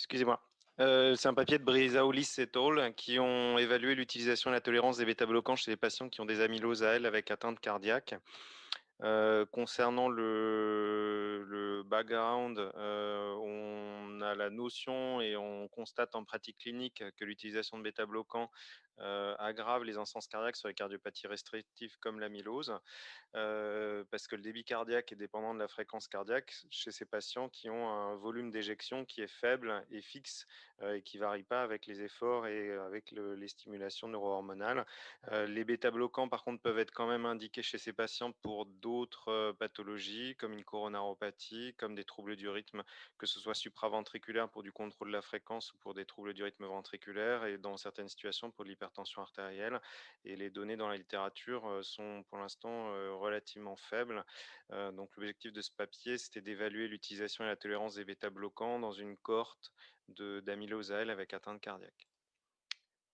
Excusez-moi. Euh, c'est un papier de Brizaoulis et al. qui ont évalué l'utilisation et la tolérance des bêta-bloquants chez les patients qui ont des amyloses à L avec atteinte cardiaque. Euh, concernant le, le background, euh, on a la notion et on constate en pratique clinique que l'utilisation de bêta-bloquants aggrave les instances cardiaques sur les cardiopathies restrictives comme l'amylose, euh, parce que le débit cardiaque est dépendant de la fréquence cardiaque chez ces patients qui ont un volume d'éjection qui est faible et fixe et qui ne varie pas avec les efforts et avec les stimulations neurohormonales. les bêta-bloquants, par contre, peuvent être quand même indiqués chez ces patients pour d'autres pathologies, comme une coronaropathie, comme des troubles du rythme, que ce soit pour du contrôle de la fréquence ou pour des troubles du rythme ventriculaire, et dans certaines situations pour l'hypertension tension artérielle. Et les données dans la littérature euh, sont pour l'instant euh, relativement faibles. Euh, donc l'objectif de ce papier, c'était d'évaluer l'utilisation et la tolérance des bêta-bloquants dans une cohorte d'amylose avec atteinte cardiaque.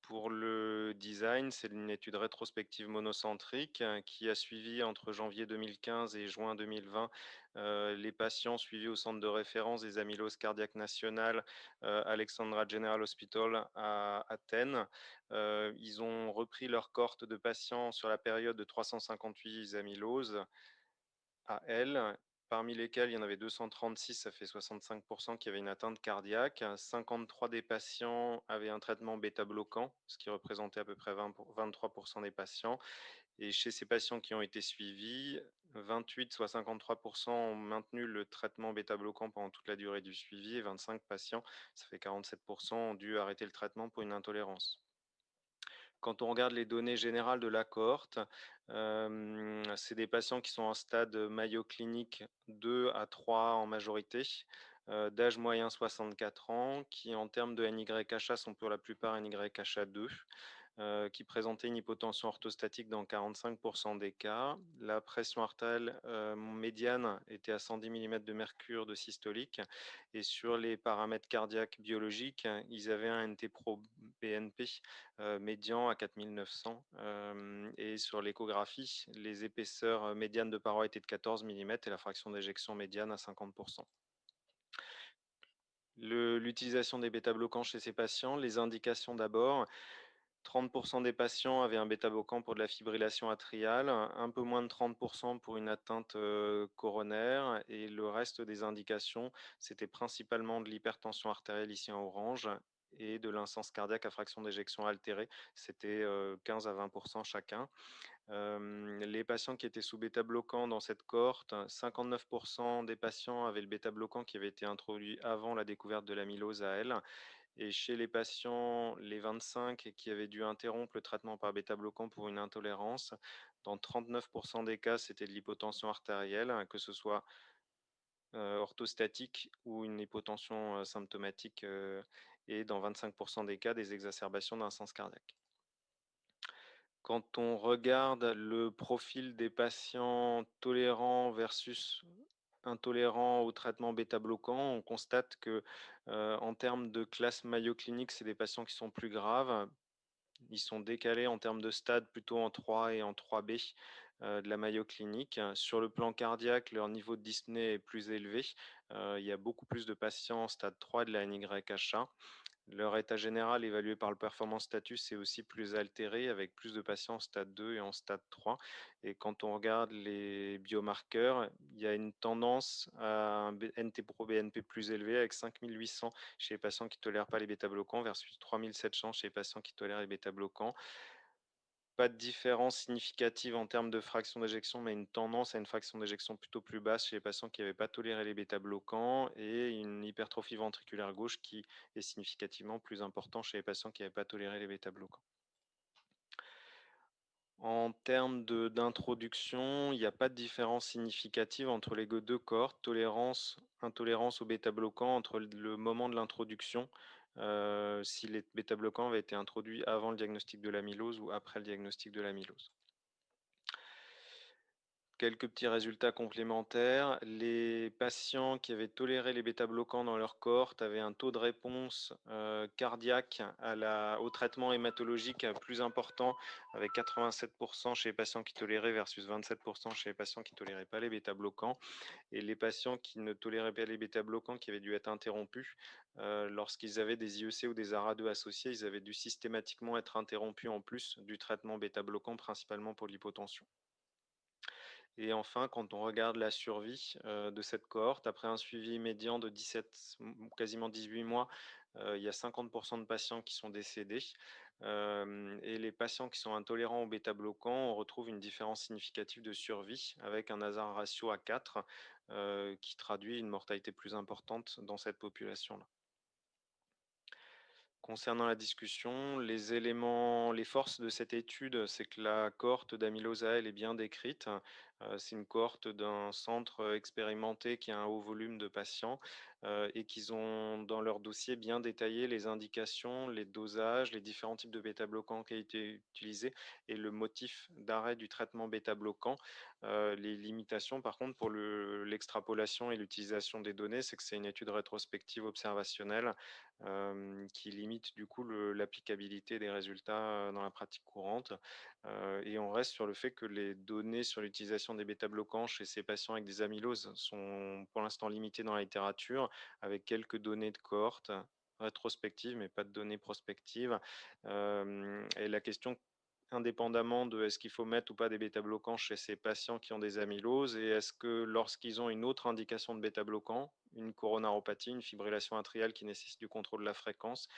Pour le design, c'est une étude rétrospective monocentrique hein, qui a suivi entre janvier 2015 et juin 2020 euh, les patients suivis au centre de référence des amyloses cardiaques nationales euh, Alexandra General Hospital à Athènes. Euh, ils ont repris leur cohorte de patients sur la période de 358 amyloses à L parmi lesquels il y en avait 236, ça fait 65% qui avaient une atteinte cardiaque. 53 des patients avaient un traitement bêta-bloquant, ce qui représentait à peu près 23% des patients. Et chez ces patients qui ont été suivis, 28, soit 53% ont maintenu le traitement bêta-bloquant pendant toute la durée du suivi et 25 patients, ça fait 47%, ont dû arrêter le traitement pour une intolérance. Quand on regarde les données générales de la cohorte, c'est des patients qui sont en stade Mayo clinique 2 à 3 en majorité, d'âge moyen 64 ans, qui en termes de NYHA sont pour la plupart NYHA2, euh, qui présentaient une hypotension orthostatique dans 45% des cas. La pression artérielle médiane était à 110 mm de mercure de systolique. Et sur les paramètres cardiaques biologiques, ils avaient un NT-pro-BNP euh, médian à 4900. et sur l'échographie, les épaisseurs médianes de paroi étaient de 14 mm et la fraction d'éjection médiane à 50%. L'utilisation des bêta-bloquants chez ces patients, les indications d'abord, 30% des patients avaient un bêta-bloquant pour de la fibrillation atriale, un peu moins de 30% pour une atteinte coronaire et le reste des indications, c'était principalement de l'hypertension artérielle ici en orange et de l'instance cardiaque à fraction d'éjection altérée, c'était 15 euh, à 20% chacun. Les patients qui étaient sous bêta-bloquant dans cette cohorte, 59% des patients avaient le bêta-bloquant qui avait été introduit avant la découverte de l'amylose à L et chez les patients, les 25 qui avaient dû interrompre le traitement par bêta-bloquant pour une intolérance, dans 39% des cas, c'était de l'hypotension artérielle, que ce soit euh, orthostatique ou une hypotension euh, symptomatique, et dans 25% des cas, des exacerbations sens cardiaque. Quand on regarde le profil des patients tolérants versus intolérants au traitement bêta-bloquant, on constate que euh, en termes de classe Mayo clinique, c'est des patients qui sont plus graves. Ils sont décalés en termes de stade plutôt en 3 et en 3B euh, de la Mayo clinique. Sur le plan cardiaque, leur niveau de dyspnée est plus élevé. Euh, il y a beaucoup plus de patients en stade 3 de la NYHA. Leur état général évalué par le performance status est aussi plus altéré avec plus de patients en stade 2 et en stade 3. Et quand on regarde les biomarqueurs, il y a une tendance à un NT-proBNP plus élevé avec 5800 chez les patients qui ne tolèrent pas les bêta-bloquants versus 3700 chez les patients qui tolèrent les bêta-bloquants pas de différence significative en termes de fraction d'éjection, mais une tendance à une fraction d'éjection plutôt plus basse chez les patients qui n'avaient pas toléré les bêta-bloquants et une hypertrophie ventriculaire gauche qui est significativement plus importante chez les patients qui n'avaient pas toléré les bêta-bloquants. En termes d'introduction, il n'y a pas de différence significative entre les deux corps, tolérance, intolérance aux bêta-bloquants entre le moment de l'introduction si les bêta-bloquants avaient été introduits avant le diagnostic de l'amylose ou après le diagnostic de l'amylose. Quelques petits résultats complémentaires. Les patients qui avaient toléré les bêta-bloquants dans leur cohorte avaient un taux de réponse euh, cardiaque au traitement hématologique plus important, avec 87% chez les patients qui toléraient versus 27% chez les patients qui ne toléraient pas les bêta-bloquants. Et les patients qui ne toléraient pas les bêta-bloquants, qui avaient dû être interrompus, euh, lorsqu'ils avaient des IEC ou des ARA2 associés, ils avaient dû systématiquement être interrompus en plus du traitement bêta-bloquant, principalement pour l'hypotension. Et enfin, quand on regarde la survie de cette cohorte, après un suivi médian de 17, quasiment 18 mois, il y a 50% de patients qui sont décédés. et les patients qui sont intolérants aux bêta-bloquants, on retrouve une différence significative de survie avec un hasard ratio à 4 qui traduit une mortalité plus importante dans cette population-là. Concernant la discussion, les éléments, les forces de cette étude, c'est que la cohorte d'amylose est bien décrite. C'est une cohorte d'un centre expérimenté qui a un haut volume de patients et qu'ils ont dans leur dossier bien détaillé les indications, les dosages, les différents types de bêta-bloquants qui ont été utilisés et le motif d'arrêt du traitement bêta-bloquant. Les limitations, par contre, pour l'extrapolation et l'utilisation des données, c'est que c'est une étude rétrospective observationnelle qui limite du coup l'applicabilité des résultats dans la pratique courante. et on reste sur le fait que les données sur l'utilisation des bêta-bloquants chez ces patients avec des amyloses sont pour l'instant limitées dans la littérature, avec quelques données de cohorte rétrospectives, mais pas de données prospectives. et la question indépendamment de est-ce qu'il faut mettre ou pas des bêta-bloquants chez ces patients qui ont des amyloses et est-ce que lorsqu'ils ont une autre indication de bêta-bloquant, une coronaropathie, une fibrillation atriale qui nécessite du contrôle de la fréquence,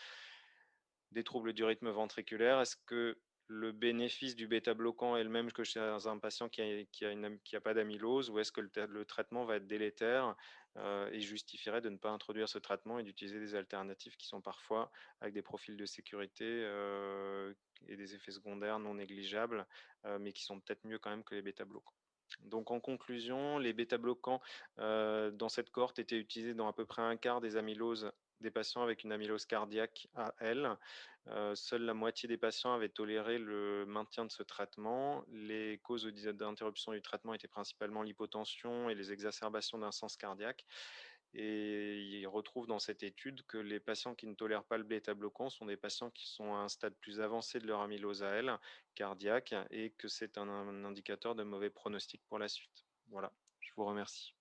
des troubles du rythme ventriculaire, est-ce que le bénéfice du bêta-bloquant est le même que chez un patient qui n'a a, pas d'amylose ou est-ce que le, traitement va être délétère euh, et justifierait de ne pas introduire ce traitement et d'utiliser des alternatives qui sont parfois avec des profils de sécurité euh, et des effets secondaires non négligeables, euh, mais qui sont peut-être mieux quand même que les bêta-bloquants. Donc en conclusion, les bêta-bloquants dans cette cohorte étaient utilisés dans à peu près un quart des amyloses des patients avec une amylose cardiaque à L. seule la moitié des patients avaient toléré le maintien de ce traitement. Les causes d'interruption du traitement étaient principalement l'hypotension et les exacerbations d'un sens cardiaque. Et ils retrouvent dans cette étude que les patients qui ne tolèrent pas le bêta-bloquant sont des patients qui sont à un stade plus avancé de leur amylose à L cardiaque et que c'est un indicateur de mauvais pronostic pour la suite. Voilà, je vous remercie.